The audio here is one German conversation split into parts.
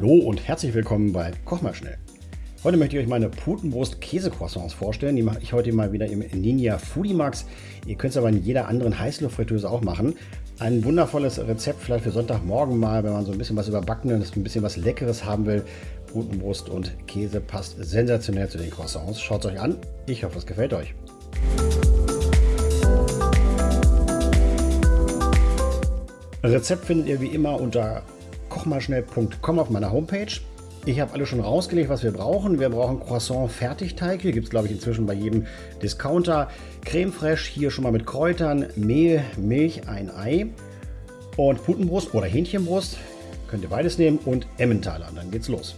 Hallo und herzlich willkommen bei Koch mal schnell. Heute möchte ich euch meine Putenbrust Käsecroissants vorstellen. Die mache ich heute mal wieder im Ninja Foodie Max. Ihr könnt es aber in jeder anderen Heißluftfritteuse auch machen. Ein wundervolles Rezept vielleicht für Sonntagmorgen mal, wenn man so ein bisschen was überbackenes, ein bisschen was Leckeres haben will. Putenbrust und Käse passt sensationell zu den Croissants. Schaut es euch an. Ich hoffe, es gefällt euch. Rezept findet ihr wie immer unter kochmalschnell.com auf meiner Homepage. Ich habe alles schon rausgelegt, was wir brauchen. Wir brauchen Croissant Fertigteig. Hier gibt es, glaube ich, inzwischen bei jedem Discounter. Creme fraiche, hier schon mal mit Kräutern, Mehl, Milch, ein Ei und Putenbrust oder Hähnchenbrust. Könnt ihr beides nehmen und Emmentaler. Dann geht's los.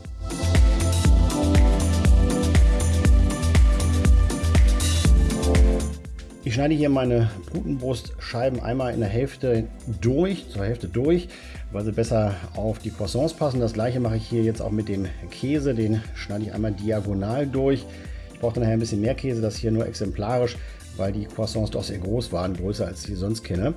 Ich schneide hier meine Putenbrustscheiben einmal in der Hälfte durch, zur Hälfte durch, weil sie besser auf die Croissants passen. Das gleiche mache ich hier jetzt auch mit dem Käse, den schneide ich einmal diagonal durch. Ich brauche dann nachher ein bisschen mehr Käse, das hier nur exemplarisch, weil die Croissants doch sehr groß waren, größer als ich sonst kenne.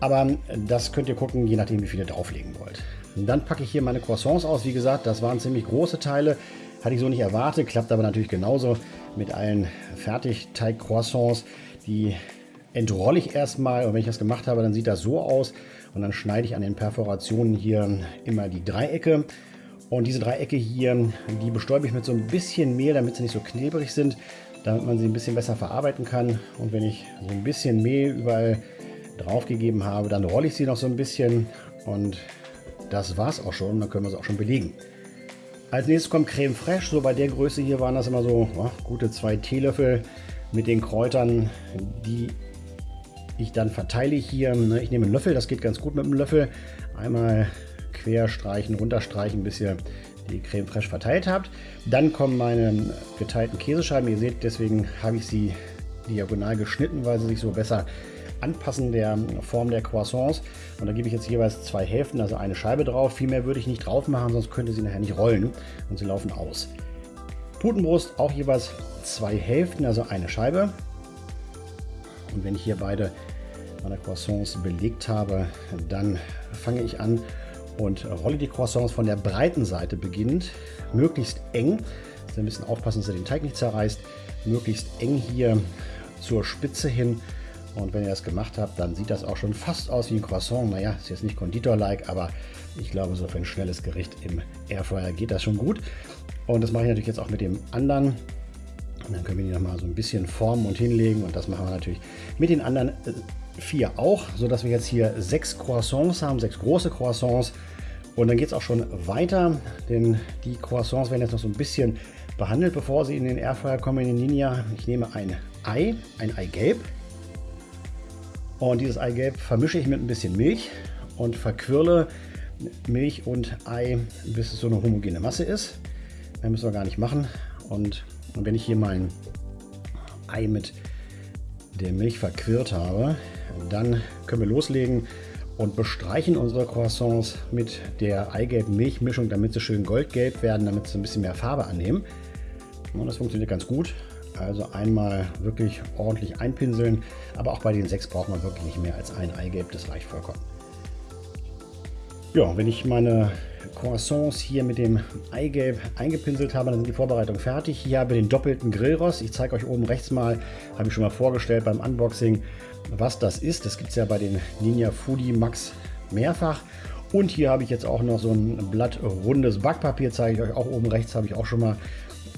Aber das könnt ihr gucken, je nachdem wie viele drauflegen wollt. Dann packe ich hier meine Croissants aus. Wie gesagt, das waren ziemlich große Teile. Hatte ich so nicht erwartet, klappt aber natürlich genauso mit allen Fertigteig-Croissants. Die entrolle ich erstmal und wenn ich das gemacht habe, dann sieht das so aus. Und dann schneide ich an den Perforationen hier immer die Dreiecke. Und diese Dreiecke hier, die bestäube ich mit so ein bisschen Mehl, damit sie nicht so knebrig sind, damit man sie ein bisschen besser verarbeiten kann. Und wenn ich so ein bisschen Mehl überall drauf gegeben habe, dann rolle ich sie noch so ein bisschen. Und das war es auch schon, dann können wir sie auch schon belegen. Als nächstes kommt Creme Fraiche. So bei der Größe hier waren das immer so oh, gute zwei Teelöffel mit den Kräutern, die ich dann verteile hier. Ne? Ich nehme einen Löffel, das geht ganz gut mit einem Löffel. Einmal quer streichen, runterstreichen, bis ihr die Creme Fraiche verteilt habt. Dann kommen meine geteilten Käsescheiben. Ihr seht, deswegen habe ich sie diagonal geschnitten, weil sie sich so besser Anpassen der Form der Croissants. Und da gebe ich jetzt jeweils zwei Hälften, also eine Scheibe drauf. Viel mehr würde ich nicht drauf machen, sonst könnte sie nachher nicht rollen und sie laufen aus. Putenbrust auch jeweils zwei Hälften, also eine Scheibe. Und wenn ich hier beide meine Croissants belegt habe, dann fange ich an und rolle die Croissants von der breiten Seite beginnend, möglichst eng. Also ein bisschen aufpassen, dass ihr den Teig nicht zerreißt. Möglichst eng hier zur Spitze hin und wenn ihr das gemacht habt, dann sieht das auch schon fast aus wie ein Croissant. Naja, ist jetzt nicht Konditor-like, aber ich glaube, so für ein schnelles Gericht im Airfryer geht das schon gut. Und das mache ich natürlich jetzt auch mit dem anderen. Und dann können wir die nochmal so ein bisschen formen und hinlegen. Und das machen wir natürlich mit den anderen äh, vier auch, sodass wir jetzt hier sechs Croissants haben, sechs große Croissants. Und dann geht es auch schon weiter, denn die Croissants werden jetzt noch so ein bisschen behandelt, bevor sie in den Airfryer kommen, in den Ninja. Ich nehme ein Ei, ein Eigelb, und dieses Eigelb vermische ich mit ein bisschen Milch und verquirle Milch und Ei, bis es so eine homogene Masse ist. Mehr müssen wir gar nicht machen. Und, und wenn ich hier mein Ei mit der Milch verquirlt habe, dann können wir loslegen und bestreichen unsere Croissants mit der Eigelb-Milchmischung, damit sie schön goldgelb werden, damit sie ein bisschen mehr Farbe annehmen. Und das funktioniert ganz gut. Also einmal wirklich ordentlich einpinseln, aber auch bei den sechs braucht man wirklich nicht mehr als ein Eigelb, das reicht vollkommen. Ja, wenn ich meine Croissants hier mit dem Eigelb eingepinselt habe, dann sind die Vorbereitungen fertig. Hier habe ich den doppelten Grillrost. Ich zeige euch oben rechts mal, habe ich schon mal vorgestellt beim Unboxing, was das ist. Das gibt es ja bei den Ninja Foodie Max mehrfach. Und hier habe ich jetzt auch noch so ein Blatt rundes Backpapier, zeige ich euch auch oben rechts, habe ich auch schon mal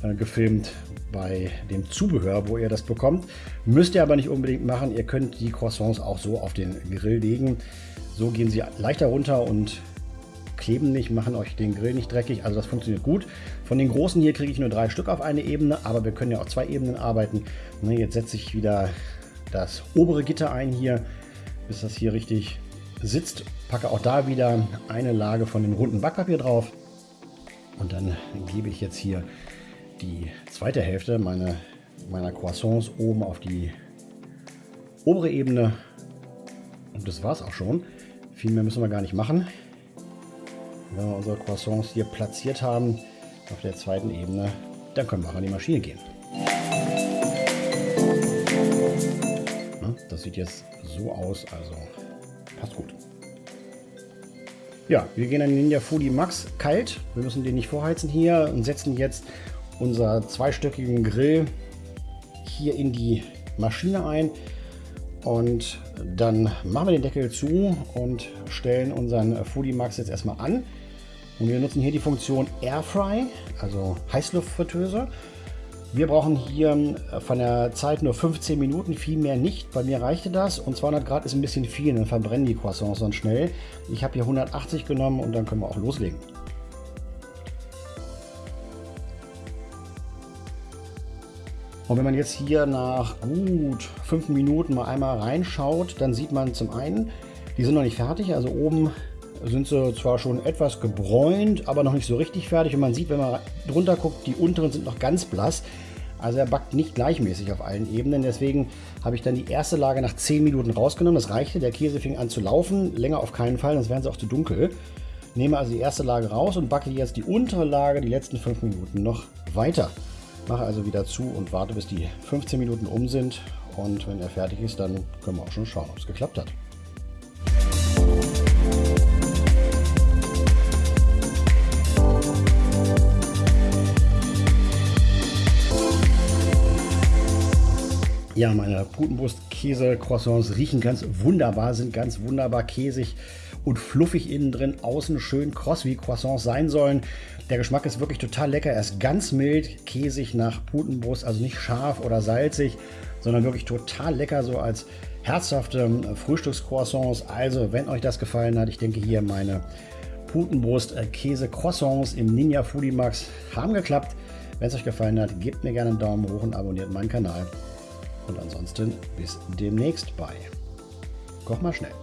äh, gefilmt bei dem Zubehör, wo ihr das bekommt. Müsst ihr aber nicht unbedingt machen. Ihr könnt die Croissants auch so auf den Grill legen. So gehen sie leichter runter und kleben nicht, machen euch den Grill nicht dreckig. Also das funktioniert gut. Von den großen hier kriege ich nur drei Stück auf eine Ebene, aber wir können ja auch zwei Ebenen arbeiten. Ne, jetzt setze ich wieder das obere Gitter ein hier, bis das hier richtig sitzt. Packe auch da wieder eine Lage von dem runden Backpapier drauf. Und dann gebe ich jetzt hier die zweite Hälfte meine, meiner Croissants oben auf die obere Ebene. Und das war es auch schon. Viel mehr müssen wir gar nicht machen. Wenn wir unsere Croissants hier platziert haben auf der zweiten Ebene, dann können wir auch an die Maschine gehen. Das sieht jetzt so aus, also passt gut. Ja, wir gehen an den Ninja Foodie Max kalt. Wir müssen den nicht vorheizen hier und setzen jetzt unser zweistöckigen Grill hier in die Maschine ein. Und dann machen wir den Deckel zu und stellen unseren Foodie Max jetzt erstmal an. Und wir nutzen hier die Funktion Airfry, also Heißluftfritteuse. Wir brauchen hier äh, von der Zeit nur 15 Minuten, viel mehr nicht. Bei mir reichte das und 200 Grad ist ein bisschen viel, dann verbrennen die Croissants sonst schnell. Ich habe hier 180 genommen und dann können wir auch loslegen. Und wenn man jetzt hier nach gut 5 Minuten mal einmal reinschaut, dann sieht man zum einen, die sind noch nicht fertig. Also oben sind sie zwar schon etwas gebräunt, aber noch nicht so richtig fertig. Und man sieht, wenn man drunter guckt, die unteren sind noch ganz blass. Also er backt nicht gleichmäßig auf allen Ebenen. Deswegen habe ich dann die erste Lage nach 10 Minuten rausgenommen. Das reichte. Der Käse fing an zu laufen. Länger auf keinen Fall, sonst wären sie auch zu dunkel. Nehme also die erste Lage raus und backe jetzt die untere Lage die letzten 5 Minuten noch weiter. Mache also wieder zu und warte, bis die 15 Minuten um sind. Und wenn er fertig ist, dann können wir auch schon schauen, ob es geklappt hat. Ja, meine Putenbrust-Käse-Croissants riechen ganz wunderbar, sind ganz wunderbar käsig und fluffig innen drin, außen schön kross, wie Croissants sein sollen. Der Geschmack ist wirklich total lecker. Er ist ganz mild, käsig nach Putenbrust, also nicht scharf oder salzig, sondern wirklich total lecker, so als herzhafte Frühstückscroissants. Also, wenn euch das gefallen hat, ich denke hier meine Putenbrust-Käse-Croissants im Ninja Foodie Max haben geklappt. Wenn es euch gefallen hat, gebt mir gerne einen Daumen hoch und abonniert meinen Kanal. Und ansonsten bis demnächst bei Koch mal schnell.